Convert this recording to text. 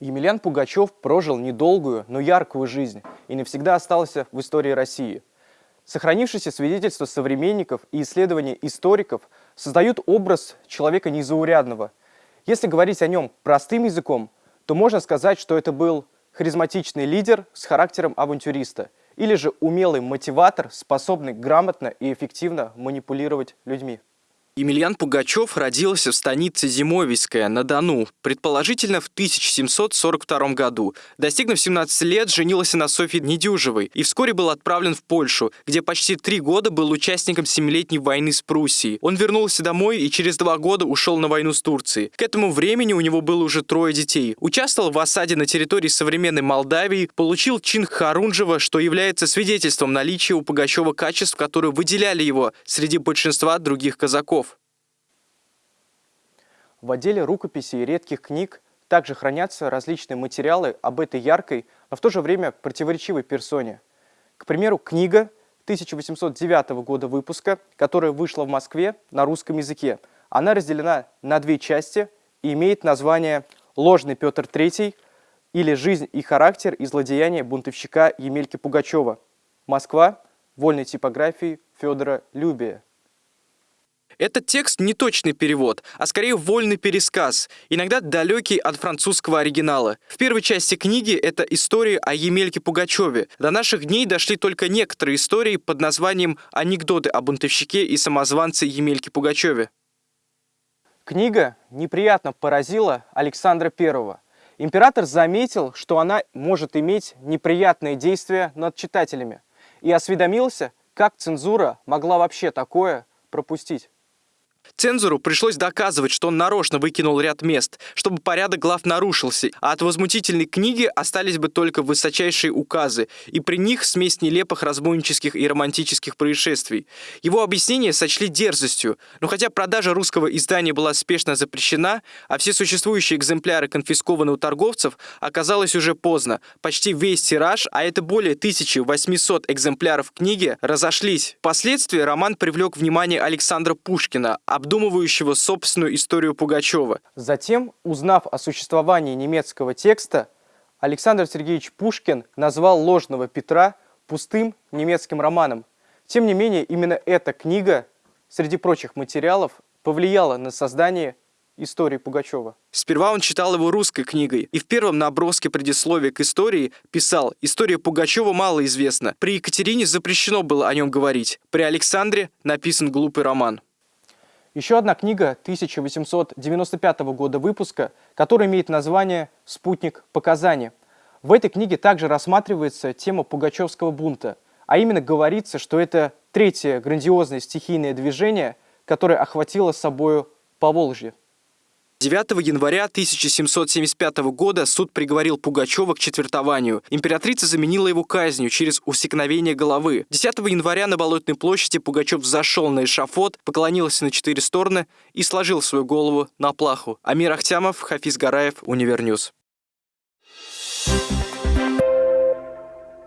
Емельян Пугачев прожил недолгую, но яркую жизнь и навсегда остался в истории России. Сохранившиеся свидетельства современников и исследования историков создают образ человека незаурядного. Если говорить о нем простым языком, то можно сказать, что это был харизматичный лидер с характером авантюриста или же умелый мотиватор, способный грамотно и эффективно манипулировать людьми. Емельян Пугачев родился в станице Зимовийская на Дону, предположительно в 1742 году. Достигнув 17 лет, женился на Софье Недюжевой и вскоре был отправлен в Польшу, где почти три года был участником Семилетней войны с Пруссией. Он вернулся домой и через два года ушел на войну с Турцией. К этому времени у него было уже трое детей. Участвовал в осаде на территории современной Молдавии, получил чин Харунжева, что является свидетельством наличия у Пугачева качеств, которые выделяли его среди большинства других казаков. В отделе рукописей и редких книг также хранятся различные материалы об этой яркой, но в то же время противоречивой персоне. К примеру, книга 1809 года выпуска, которая вышла в Москве на русском языке. Она разделена на две части и имеет название «Ложный Петр III» или «Жизнь и характер и злодеяния бунтовщика Емельки Пугачева». Москва. Вольной типографии Федора Любия. Этот текст не точный перевод, а скорее вольный пересказ, иногда далекий от французского оригинала. В первой части книги это история о Емельке Пугачеве. До наших дней дошли только некоторые истории под названием «Анекдоты о бунтовщике и самозванце Емельке Пугачеве». Книга неприятно поразила Александра I. Император заметил, что она может иметь неприятные действия над читателями и осведомился, как цензура могла вообще такое пропустить. Цензору пришлось доказывать, что он нарочно выкинул ряд мест, чтобы порядок глав нарушился, а от возмутительной книги остались бы только высочайшие указы, и при них смесь нелепых разбойнических и романтических происшествий. Его объяснение сочли дерзостью, но хотя продажа русского издания была спешно запрещена, а все существующие экземпляры конфискованы у торговцев, оказалось уже поздно. Почти весь тираж, а это более 1800 экземпляров книги, разошлись. Впоследствии роман привлек внимание Александра Пушкина, обдумывающего собственную историю Пугачева. Затем, узнав о существовании немецкого текста, Александр Сергеевич Пушкин назвал «Ложного Петра» пустым немецким романом. Тем не менее, именно эта книга, среди прочих материалов, повлияла на создание истории Пугачева. Сперва он читал его русской книгой и в первом наброске предисловия к истории писал «История Пугачева мало известна. При Екатерине запрещено было о нем говорить. При Александре написан глупый роман». Еще одна книга 1895 года выпуска, которая имеет название «Спутник показаний». В этой книге также рассматривается тема Пугачевского бунта, а именно говорится, что это третье грандиозное стихийное движение, которое охватило собою Поволжье. 9 января 1775 года суд приговорил Пугачева к четвертованию. Императрица заменила его казнью через усекновение головы. 10 января на Болотной площади Пугачев зашел на эшафот, поклонился на четыре стороны и сложил свою голову на плаху. Амир Ахтямов, Хафиз Гараев, UniverNews.